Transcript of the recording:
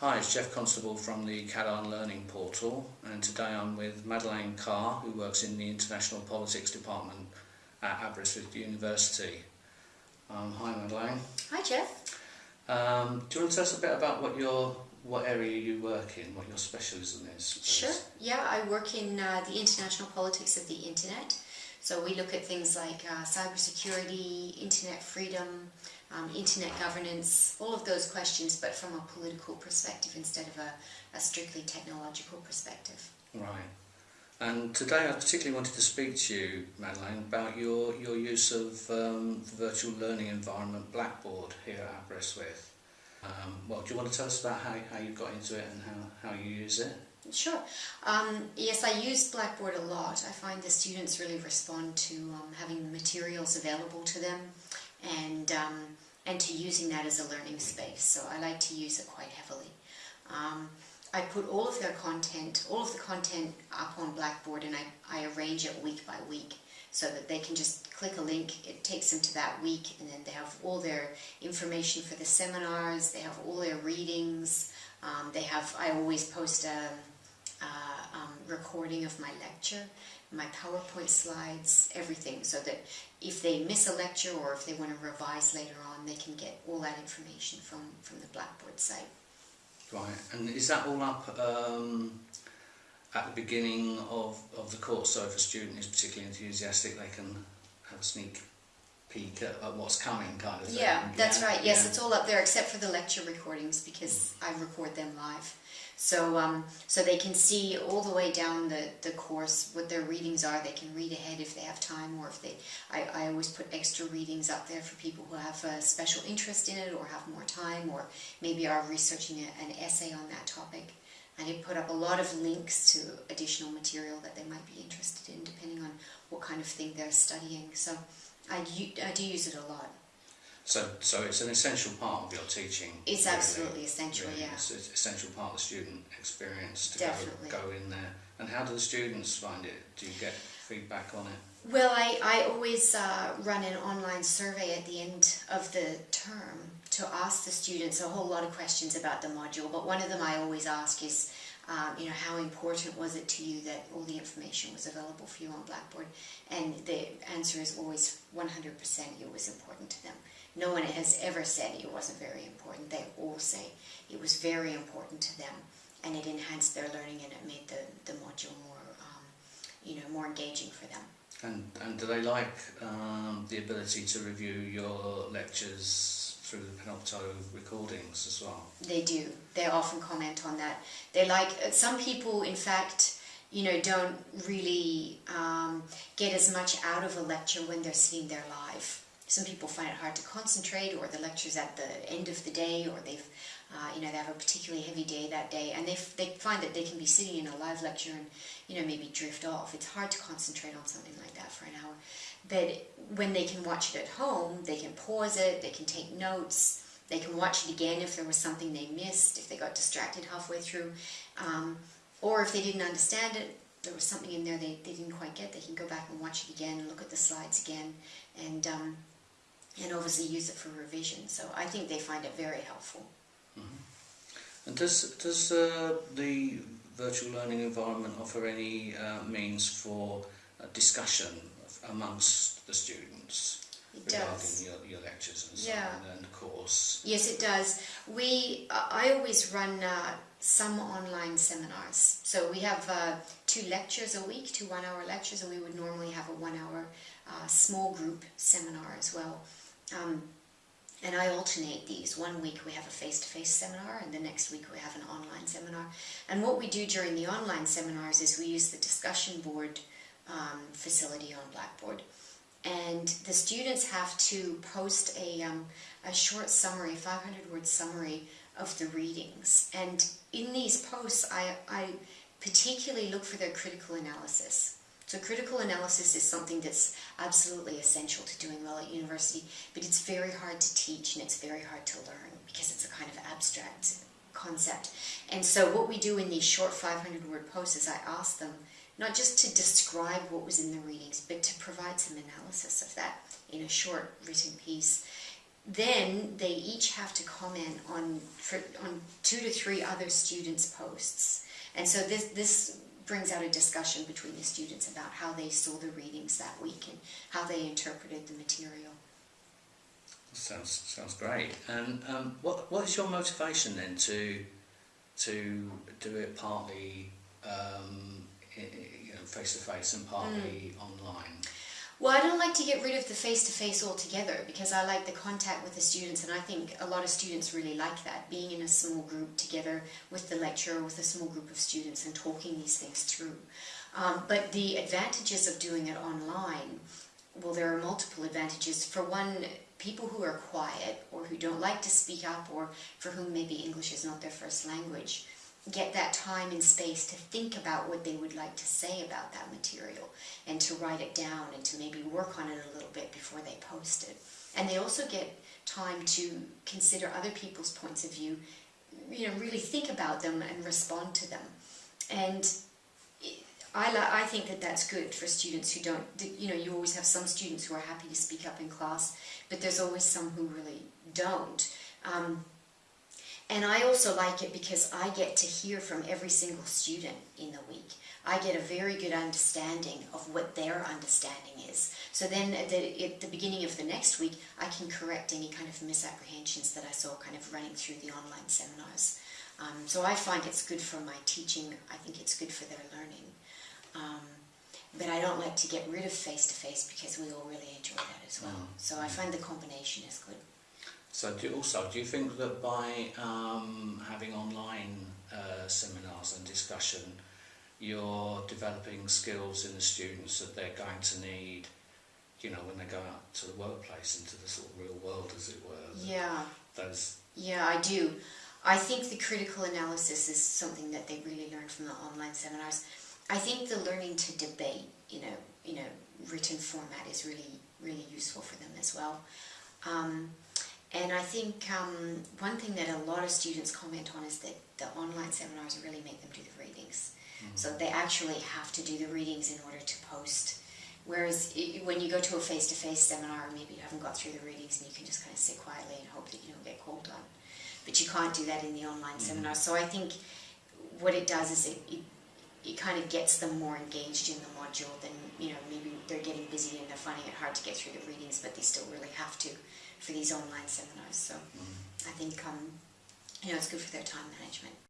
Hi, it's Jeff Constable from the CADARN Learning Portal and today I'm with Madeleine Carr who works in the International Politics Department at Aberystwyth University. Um, hi Madeleine. Hi Jeff. Um, do you want to tell us a bit about what your what area you work in, what your specialism is? Sure. Yeah, I work in uh, the international politics of the internet. So we look at things like uh, cybersecurity, internet freedom, um, internet governance, all of those questions, but from a political perspective instead of a, a strictly technological perspective. Right. And today I particularly wanted to speak to you, Madeleine, about your, your use of um, the virtual learning environment Blackboard here at Aberystwyth. Um, well, do you want to tell us about how, how you got into it and how, how you use it? Sure. Um, yes, I use Blackboard a lot. I find the students really respond to um, having the materials available to them and um, and to using that as a learning space. So I like to use it quite heavily. Um, I put all of their content, all of the content up on Blackboard and I, I arrange it week by week so that they can just click a link, it takes them to that week and then they have all their information for the seminars, they have all their readings, um, they have, I always post a, a recording of my lecture my PowerPoint slides, everything, so that if they miss a lecture or if they want to revise later on, they can get all that information from, from the Blackboard site. Right, and is that all up um, at the beginning of, of the course, so if a student is particularly enthusiastic, they can have a sneak peek at, at what's coming kind of thing? Yeah, that's yeah. right, yes, yeah. it's all up there except for the lecture recordings because I record them live. So, um, so they can see all the way down the, the course what their readings are. They can read ahead if they have time or if they, I, I always put extra readings up there for people who have a special interest in it or have more time or maybe are researching a, an essay on that topic. And I put up a lot of links to additional material that they might be interested in depending on what kind of thing they're studying. So I, I do use it a lot. So, so it's an essential part of your teaching. It's really, absolutely essential, really. yeah. It's an essential part of the student experience to Definitely. Go, go in there. And how do the students find it? Do you get feedback on it? Well, I, I always uh, run an online survey at the end of the term to ask the students a whole lot of questions about the module, but one of them I always ask is, um, you know, how important was it to you that all the information was available for you on Blackboard? And the answer is always 100% it was important to them. No one has ever said it wasn't very important. They all say it was very important to them and it enhanced their learning and it made the, the module more, um, you know, more engaging for them. And, and do they like um, the ability to review your lectures through the Panopto recordings as well? They do. They often comment on that. They like, uh, some people in fact, you know, don't really um, get as much out of a lecture when they're sitting there live some people find it hard to concentrate or the lecture's at the end of the day or they've uh, you know they have a particularly heavy day that day and they, they find that they can be sitting in a live lecture and you know maybe drift off. It's hard to concentrate on something like that for an hour. But when they can watch it at home they can pause it they can take notes they can watch it again if there was something they missed if they got distracted halfway through um, or if they didn't understand it there was something in there they, they didn't quite get they can go back and watch it again look at the slides again and um, and obviously use it for revision. So I think they find it very helpful. Mm -hmm. And does, does uh, the virtual learning environment offer any uh, means for discussion amongst the students? It regarding does. Your, your lectures and so yeah. on and the course. Yes, it does. We, uh, I always run uh, some online seminars. So we have uh, two lectures a week, two one-hour lectures, and we would normally have a one-hour uh, small group seminar as well. Um, and I alternate these. One week we have a face-to-face -face seminar and the next week we have an online seminar. And what we do during the online seminars is we use the discussion board um, facility on Blackboard. And the students have to post a, um, a short summary, 500 word summary of the readings. And in these posts I, I particularly look for their critical analysis. So critical analysis is something that's absolutely essential to doing well at university, but it's very hard to teach and it's very hard to learn because it's a kind of abstract concept. And so what we do in these short 500 word posts is I ask them not just to describe what was in the readings, but to provide some analysis of that in a short written piece. then they each have to comment on for, on two to three other students' posts, and so this this brings out a discussion between the students about how they saw the readings that week and how they interpreted the material. Sounds sounds great. And um, what what is your motivation then to to do it partly um, you know, face to face and partly mm. online? Well, I don't like to get rid of the face-to-face altogether because I like the contact with the students and I think a lot of students really like that, being in a small group together with the lecturer, with a small group of students and talking these things through. Um, but the advantages of doing it online, well, there are multiple advantages. For one, people who are quiet or who don't like to speak up or for whom maybe English is not their first language, get that time and space to think about what they would like to say about that material and to write it down and to maybe work on it a little bit before they post it. And they also get time to consider other people's points of view, you know, really think about them and respond to them. And I, I think that that's good for students who don't, you know, you always have some students who are happy to speak up in class, but there's always some who really don't. Um, and I also like it because I get to hear from every single student in the week. I get a very good understanding of what their understanding is. So then at the, at the beginning of the next week, I can correct any kind of misapprehensions that I saw kind of running through the online seminars. Um, so I find it's good for my teaching. I think it's good for their learning. Um, but I don't like to get rid of face-to-face -face because we all really enjoy that as well. Mm. So I find the combination is good. So do also, do you think that by um, having online uh, seminars and discussion, you're developing skills in the students that they're going to need, you know, when they go out to the workplace, into the sort of real world, as it were? Yeah. Those. Yeah, I do. I think the critical analysis is something that they really learn from the online seminars. I think the learning to debate, you know, you know, written format is really, really useful for them as well. Um, and I think um, one thing that a lot of students comment on is that the online seminars really make them do the readings. Mm-hmm. So they actually have to do the readings in order to post. Whereas when you go to a face-to-face seminar, maybe you haven't got through the readings and you can just kind of sit quietly and hope that you don't get called on. But you can't do that in the online mm-hmm. seminar. So I think what it does is it, it, it kind of gets them more engaged in the module than, you know, maybe they're getting busy and they're finding it hard to get through the readings, but they still really have to for these online seminars. So mm. I think um, you know it's good for their time management.